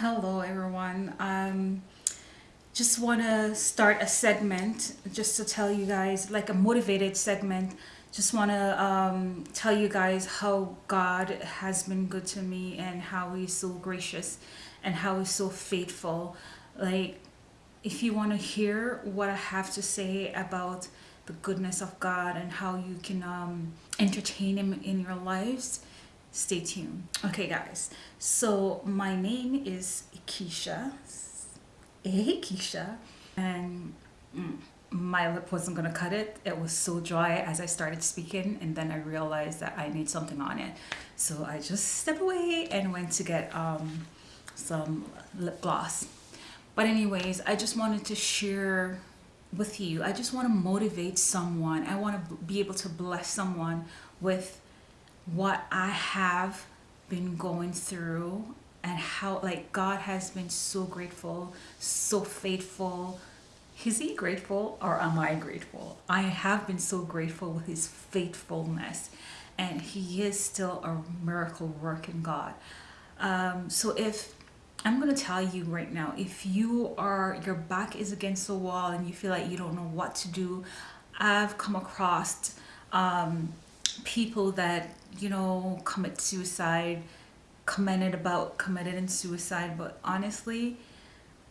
hello everyone. Um just want to start a segment just to tell you guys like a motivated segment. Just want to um, tell you guys how God has been good to me and how he's so gracious and how he's so faithful. Like if you want to hear what I have to say about the goodness of God and how you can um, entertain him in your lives stay tuned. Okay guys. So my name is Keisha. Hey Keisha. And mm, my lip wasn't gonna cut it. It was so dry as I started speaking and then I realized that I need something on it. So I just stepped away and went to get um, some lip gloss. But anyways I just wanted to share with you. I just want to motivate someone. I want to be able to bless someone with what I have been going through and how like God has been so grateful, so faithful. Is he grateful or am I grateful? I have been so grateful with his faithfulness and he is still a miracle working God. Um, so if I'm going to tell you right now, if you are, your back is against the wall and you feel like you don't know what to do, I've come across um, people that you know commit suicide commented about committed in suicide but honestly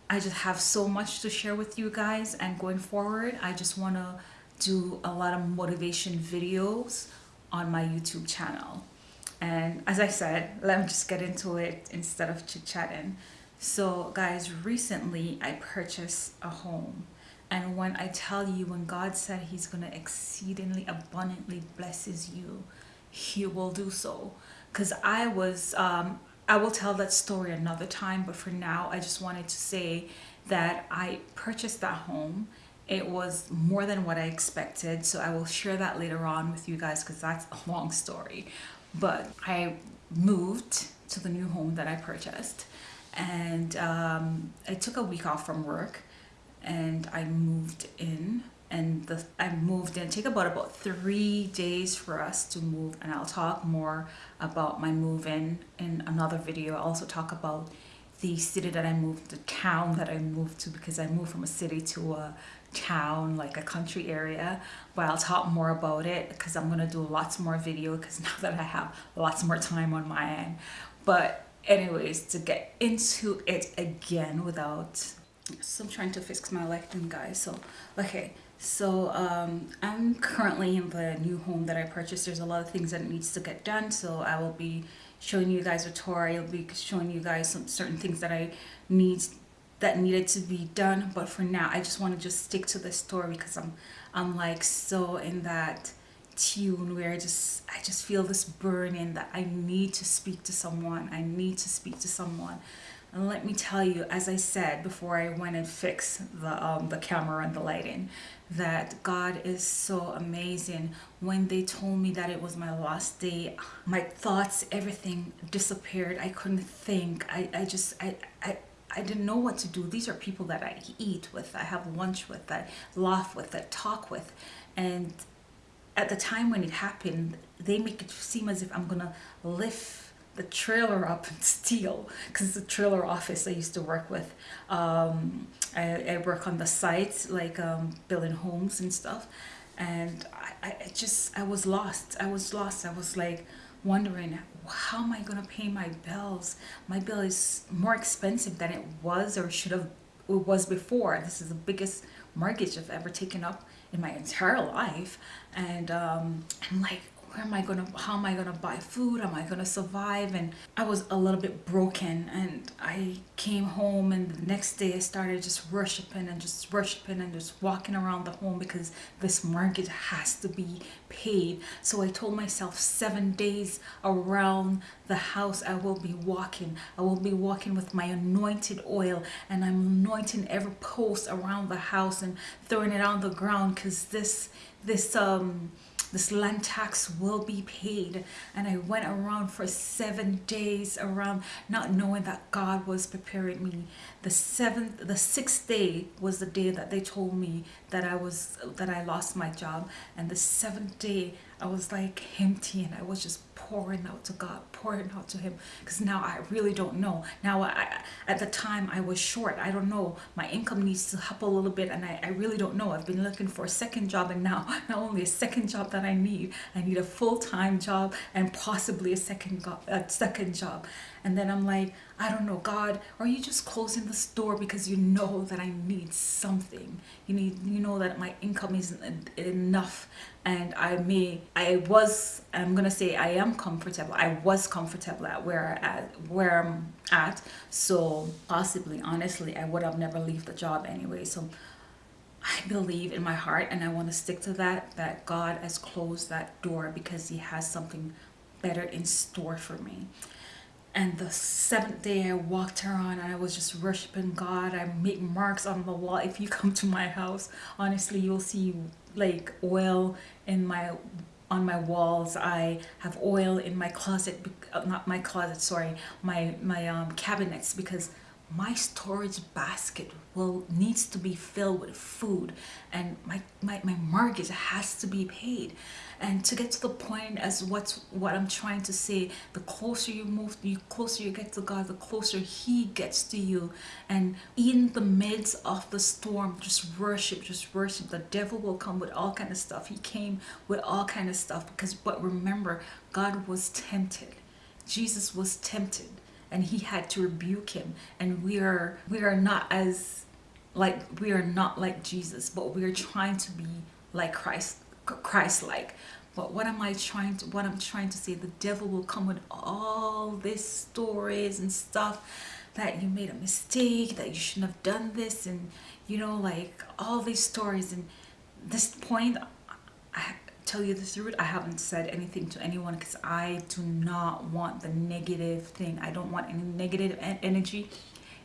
I just have so much to share with you guys and going forward I just want to do a lot of motivation videos on my YouTube channel. And as I said let me just get into it instead of chit-chatting. So guys recently I purchased a home and when I tell you, when God said he's going to exceedingly abundantly blesses you, he will do so. Because I was, um, I will tell that story another time, but for now, I just wanted to say that I purchased that home. It was more than what I expected, so I will share that later on with you guys because that's a long story. But I moved to the new home that I purchased and um, I took a week off from work and I moved in and the, I moved in. Take about about three days for us to move and I'll talk more about my move in in another video. I'll also talk about the city that I moved, the town that I moved to because I moved from a city to a town, like a country area. But I'll talk more about it because I'm to do lots more video because now that I have lots more time on my end. But anyways, to get into it again without so I'm trying to fix my lighting guys so okay. So um, I'm currently in the new home that I purchased. There's a lot of things that needs to get done so I will be showing you guys a tour. I'll be showing you guys some certain things that I need that needed to be done but for now I just want to just stick to the story because I'm I'm like so in that tune where I just I just feel this burning that I need to speak to someone. I need to speak to someone and let me tell you, as I said before I went and fixed the, um, the camera and the lighting, that God is so amazing. When they told me that it was my last day, my thoughts, everything disappeared. I couldn't think. I, I just, I, I, I didn't know what to do. These are people that I eat with, I have lunch with, I laugh with, I talk with. And at the time when it happened, they make it seem as if I'm gonna lift the trailer up and steal because the trailer office I used to work with. Um, I, I, work on the sites like um, building homes and stuff. And I, I just I was lost. I was lost. I was like wondering how am I gonna pay my bills? My bill is more expensive than it was or should have it was before. This is the biggest mortgage I've ever taken up in my entire life. And um, I'm like where am I gonna how am I gonna buy food? Am I gonna survive? And I was a little bit broken and I came home and the next day I started just worshiping and just worshiping and just walking around the home because this mortgage has to be paid. So I told myself seven days around the house I will be walking. I will be walking with my anointed oil and I'm anointing every post around the house and throwing it on the ground because this this um this land tax will be paid. And I went around for seven days around not knowing that God was preparing me. The seventh the sixth day was the day that they told me that I was that I lost my job. And the seventh day I was like empty and I was just pouring out to God, pouring out to Him, because now I really don't know. Now, I, at the time, I was short. I don't know. My income needs to up a little bit, and I, I really don't know. I've been looking for a second job, and now not only a second job that I need, I need a full time job and possibly a second a second job. And then I'm like, I don't know, God, are you just closing this door because you know that I need something? You need, you know that my income isn't enough, and I may, I was, I'm gonna say I am comfortable. I was comfortable at where at where I'm at, so possibly, honestly, I would have never left the job anyway. So I believe in my heart, and I want to stick to that. That God has closed that door because He has something better in store for me. And the seventh day, I walked around and I was just worshiping God. I make marks on the wall. If you come to my house, honestly, you'll see like oil in my on my walls. I have oil in my closet, uh, not my closet, sorry, my my um, cabinets because my storage basket will needs to be filled with food and my, my, my mortgage has to be paid. And to get to the point as what's what i'm trying to say the closer you move the closer you get to god the closer he gets to you. And in the midst of the storm just worship just worship. The devil will come with all kind of stuff. He came with all kind of stuff because but remember god was tempted. Jesus was tempted and he had to rebuke him. And we are we are not as like we are not like jesus but we are trying to be like christ christ like but what am i trying to what i'm trying to say the devil will come with all these stories and stuff that you made a mistake that you shouldn't have done this and you know like all these stories. And this point I, tell you the truth, I haven't said anything to anyone because I do not want the negative thing. I don't want any negative energy,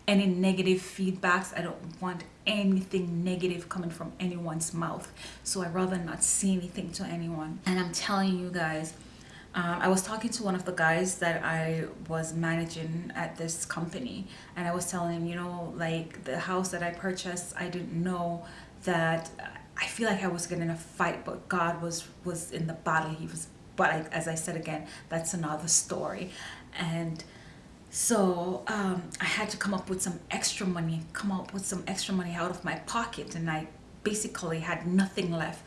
any negative feedbacks. I don't want anything negative coming from anyone's mouth. So I'd rather not say anything to anyone. And I'm telling you guys, um, I was talking to one of the guys that I was managing at this company, and I was telling him, you know, like the house that I purchased, I didn't know that I feel like I was getting a fight, but God was was in the battle. He was, but I, as I said again, that's another story, and so um, I had to come up with some extra money, come up with some extra money out of my pocket, and I basically had nothing left,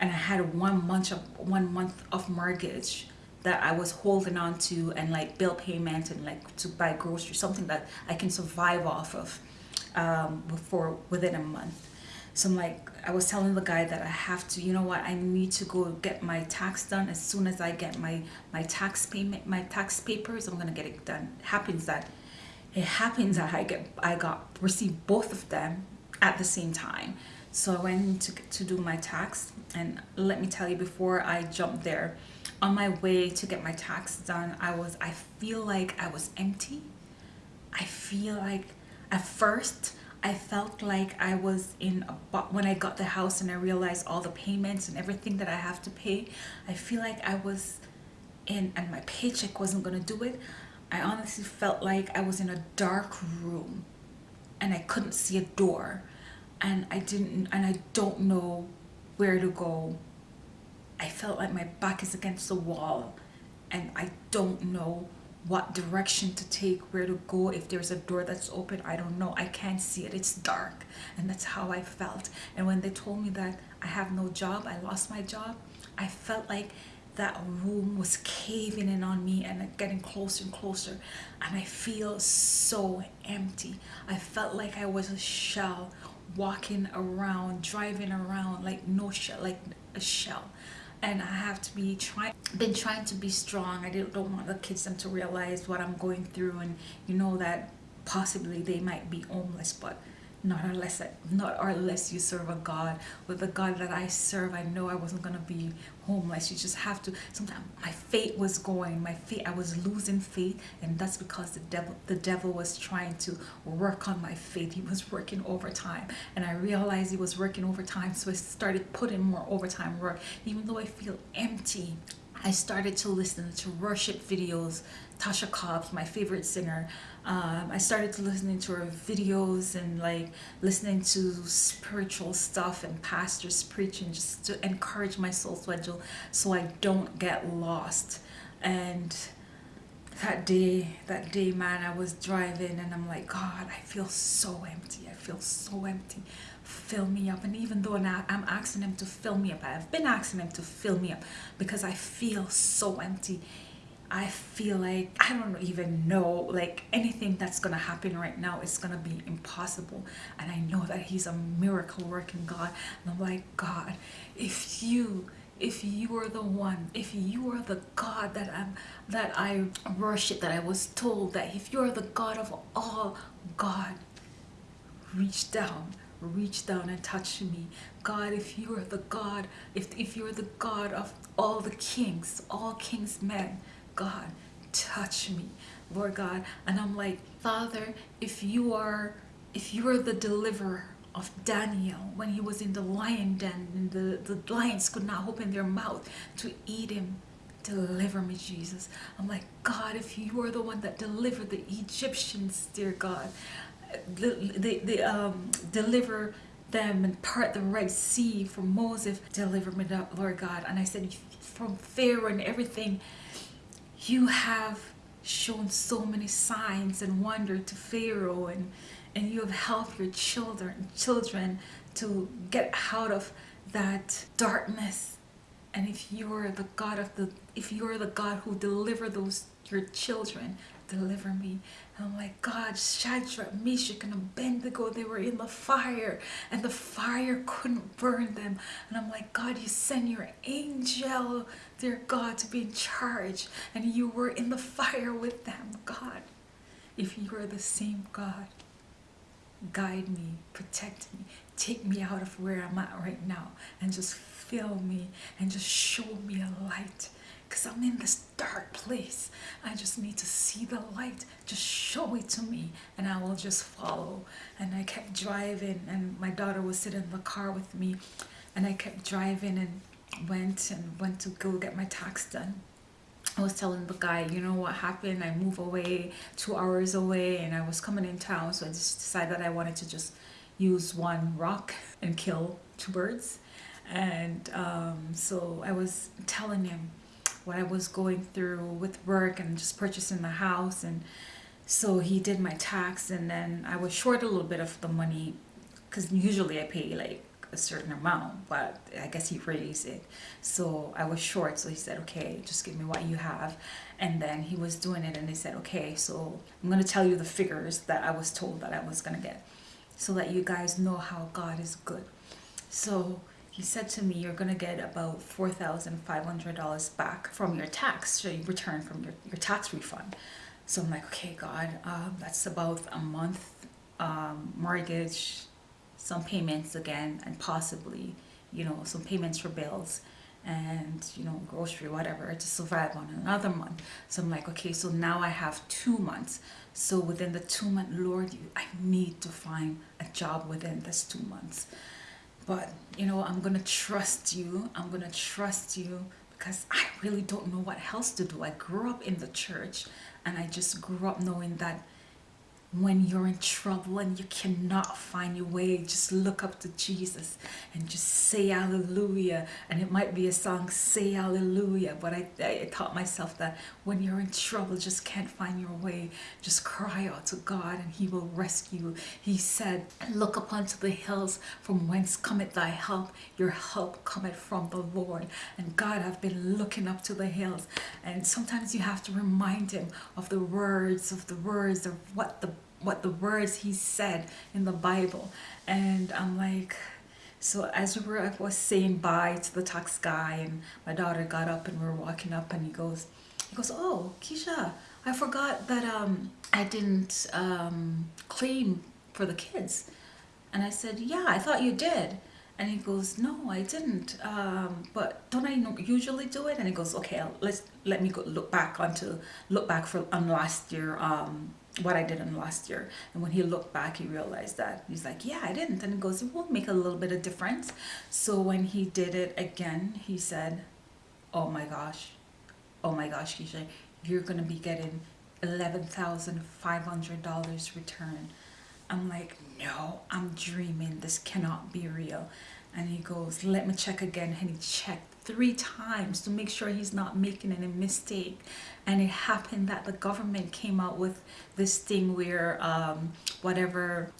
and I had one month of one month of mortgage that I was holding on to, and like bill payment and like to buy groceries, something that I can survive off of um, before within a month so I'm like, I was telling the guy that I have to, you know what, I need to go get my tax done. As soon as I get my, my tax payment, my tax papers, I'm gonna get it done. It happens that, it happens that I get, I got, received both of them at the same time. So I went to, to do my tax and let me tell you before I jumped there, on my way to get my tax done, I was, I feel like I was empty. I feel like at first I felt like I was in a when I got the house and I realized all the payments and everything that I have to pay. I feel like I was in and my paycheck wasn't to do it. I honestly felt like I was in a dark room and I couldn't see a door and I didn't and I don't know where to go. I felt like my back is against the wall and I don't know what direction to take, where to go, if there's a door that's open, I don't know. I can't see it. It's dark. And that's how I felt. And when they told me that I have no job, I lost my job, I felt like that room was caving in on me and getting closer and closer. And I feel so empty. I felt like I was a shell walking around, driving around like no shell, like a shell and I have to be trying been trying to be strong. I don't, don't want the kids them to realize what I'm going through and you know that possibly they might be homeless but not unless not unless you serve a God. With the God that I serve I know I wasn't gonna be homeless. You just have to sometimes my faith was going my faith I was losing faith and that's because the devil the devil was trying to work on my faith. He was working overtime and I realized he was working overtime so I started putting more overtime work. Even though I feel empty I started to listen to worship videos. Tasha Cobbs my favorite singer. Um, I started to listening to her videos and like listening to spiritual stuff and pastors preaching just to encourage my soul schedule so I don't get lost. And that day that day man i was driving and i'm like god i feel so empty. I feel so empty fill me up. And even though now i'm asking him to fill me up i've been asking him to fill me up because i feel so empty. I feel like I don't even know like anything that's gonna happen right now is gonna be impossible. And I know that he's a miracle working God. And I'm like God if you if you are the one if you are the God that I'm that I worship that I was told that if you're the God of all God reach down reach down and touch me God if you are the God if, if you're the God of all the kings all kings men God, touch me, Lord God. And I'm like, Father, if you are, if you are the deliverer of Daniel when he was in the lion den and the, the lions could not open their mouth to eat him, deliver me, Jesus. I'm like, God, if you are the one that delivered the Egyptians, dear God, the, the, the um, deliver them and part the Red Sea for Moses, deliver me, Lord God. And I said, from Pharaoh and everything, you have shown so many signs and wonder to Pharaoh and and you have helped your children children to get out of that darkness and if you're the God of the if you're the God who deliver those your children deliver me. And I'm like, God, Shadrach, Meshach, and Abednego, they were in the fire, and the fire couldn't burn them. And I'm like, God, you send your angel, dear God, to be in charge, and you were in the fire with them, God. If you are the same God, guide me, protect me, take me out of where I'm at right now, and just fill me, and just show me a light because I'm in this dark place. I just need to see the light. Just show it to me and I will just follow. And I kept driving and my daughter was sitting in the car with me and I kept driving and went and went to go get my tax done. I was telling the guy, you know what happened? I moved away two hours away and I was coming in town. So I just decided that I wanted to just use one rock and kill two birds. And um, so I was telling him, what I was going through with work and just purchasing the house. And so he did my tax and then I was short a little bit of the money because usually I pay like a certain amount but I guess he raised it. So I was short so he said okay just give me what you have. And then he was doing it and they said okay so I'm gonna tell you the figures that I was told that I was gonna get so that you guys know how God is good. So he said to me, you're going to get about $4,500 back from your tax, so you return from your, your tax refund. So I'm like, okay, God, um, that's about a month um, mortgage, some payments again, and possibly, you know, some payments for bills and, you know, grocery, whatever, to survive on another month. So I'm like, okay, so now I have two months. So within the two month, Lord, you, I need to find a job within this two months but you know i'm gonna trust you. I'm gonna trust you because i really don't know what else to do. I grew up in the church and i just grew up knowing that when you're in trouble and you cannot find your way just look up to Jesus and just say hallelujah. And it might be a song say hallelujah but I, I taught myself that when you're in trouble just can't find your way just cry out to God and he will rescue he said look up unto the hills from whence cometh thy help. Your help cometh from the Lord. And God I've been looking up to the hills. And sometimes you have to remind him of the words of the words of what the what the words he said in the Bible. And I'm like, so as we were, I was saying bye to the tax guy and my daughter got up and we were walking up and he goes, he goes, oh, Keisha, I forgot that um, I didn't um, claim for the kids. And I said, yeah, I thought you did. And he goes, no, I didn't. Um, but don't I usually do it? And he goes, okay, let's let me go look back onto look back for on last year um, what I did in last year. And when he looked back, he realized that he's like, yeah, I didn't. And he goes, it will make a little bit of difference. So when he did it again, he said, oh my gosh, oh my gosh, Keisha, you're going to be getting $11,500 return. I'm like, no, I'm dreaming. This cannot be real. And he goes, let me check again. And he checked three times to make sure he's not making any mistake. And it happened that the government came out with this thing where um, whatever,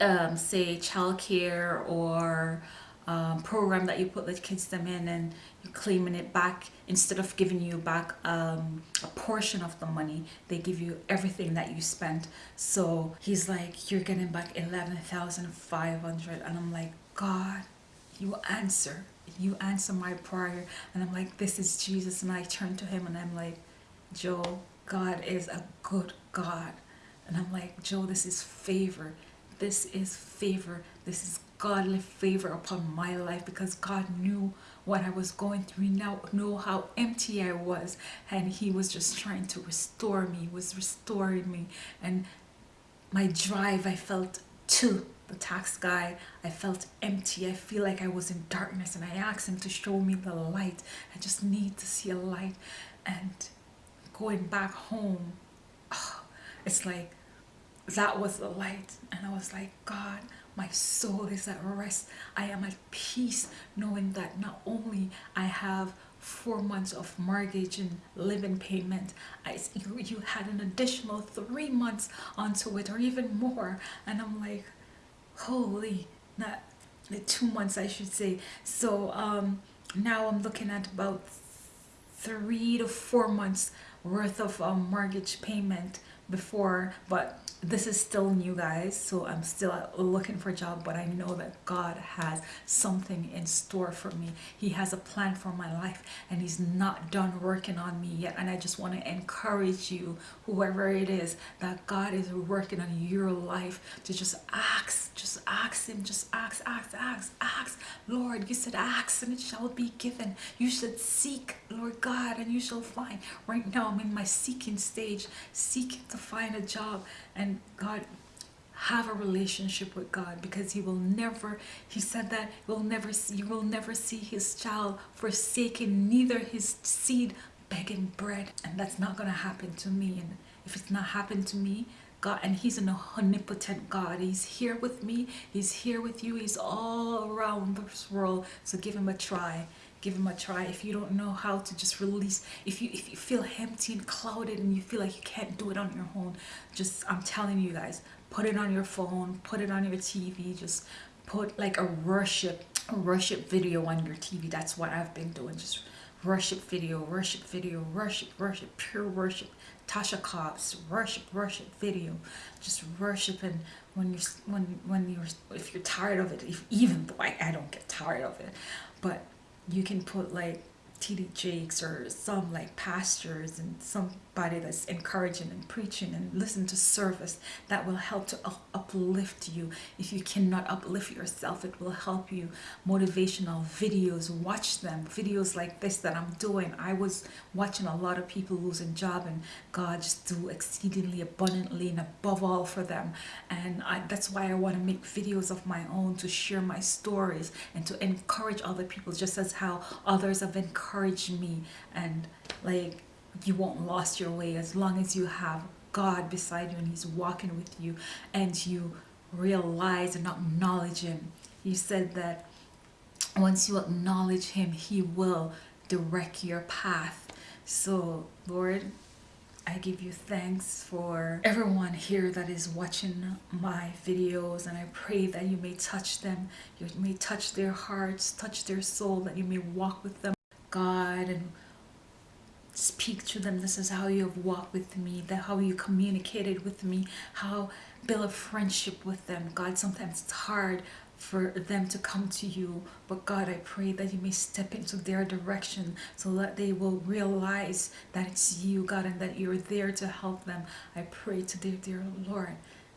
um, say, childcare or um, program that you put the kids them in and you're claiming it back instead of giving you back um, a portion of the money they give you everything that you spent. So he's like you're getting back 11,500 and I'm like God you answer you answer my prayer. And I'm like this is Jesus. And I turn to him and I'm like Joe God is a good God. And I'm like Joe this is favor. This is favor. This is godly favor upon my life because God knew what I was going through. Now know how empty I was. And he was just trying to restore me. Was restoring me. And my drive I felt to the tax guy I felt empty. I feel like I was in darkness and I asked him to show me the light. I just need to see a light. And going back home oh, it's like that was the light. And I was like God my soul is at rest. I am at peace knowing that not only I have four months of mortgage and living payment I, you, you had an additional three months onto it or even more. And I'm like holy not the two months I should say. So um now I'm looking at about three to four months worth of um, mortgage payment before but this is still new guys so i'm still looking for a job but i know that god has something in store for me. He has a plan for my life and he's not done working on me yet and i just want to encourage you whoever it is that god is working on your life to just ask just ask him just ask ask ask ask. Lord you said ask and it shall be given. You should seek lord god and you shall find. Right now i'm in my seeking stage seeking to find a job and God have a relationship with God because he will never he said that will never you will never see his child forsaken neither his seed begging bread. And that's not going to happen to me. And if it's not happened to me God and he's an omnipotent God. He's here with me. He's here with you. He's all around this world. So give him a try give him a try. If you don't know how to just release if you if you feel empty and clouded and you feel like you can't do it on your own just i'm telling you guys put it on your phone put it on your tv just put like a worship a worship video on your tv that's what i've been doing. Just worship video worship video worship worship pure worship. Tasha cobbs worship worship video. Just worship and when you're when when you're if you're tired of it if even though I, I don't get tired of it but you can put like TD Jakes or some like pastures and somebody that's encouraging and preaching and listen to service that will help to uplift you. If you cannot uplift yourself, it will help you. Motivational videos, watch them. Videos like this that I'm doing. I was watching a lot of people losing job and God just do exceedingly abundantly and above all for them. And I, that's why I want to make videos of my own to share my stories and to encourage other people just as how others have encouraged me and like you won't lost your way as long as you have God beside you and he's walking with you and you realize and acknowledge him. He said that once you acknowledge him, he will direct your path. So Lord, I give you thanks for everyone here that is watching my videos and I pray that you may touch them, you may touch their hearts, touch their soul, that you may walk with them, God, and speak to them. This is how you have walked with me that how you communicated with me how build a friendship with them. God sometimes it's hard for them to come to you but god i pray that you may step into their direction so that they will realize that it's you god and that you're there to help them. I pray today dear lord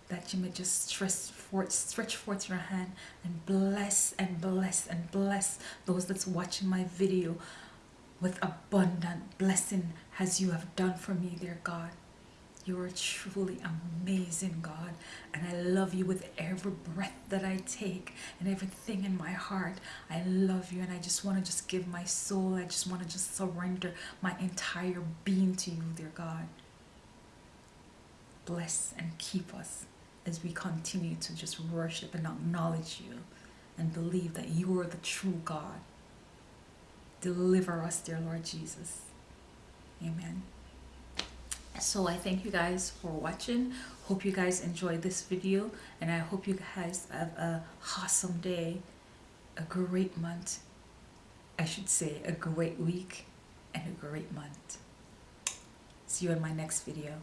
that you may just stretch forth, stretch forth your hand and bless and bless and bless those that's watching my video with abundant blessing as you have done for me, dear God. You are truly amazing, God. And I love you with every breath that I take and everything in my heart. I love you and I just want to just give my soul. I just want to just surrender my entire being to you, dear God. Bless and keep us as we continue to just worship and acknowledge you and believe that you are the true God. Deliver us, dear Lord Jesus. Amen. So I thank you guys for watching. Hope you guys enjoyed this video and I hope you guys have a awesome day, a great month. I should say a great week and a great month. See you in my next video.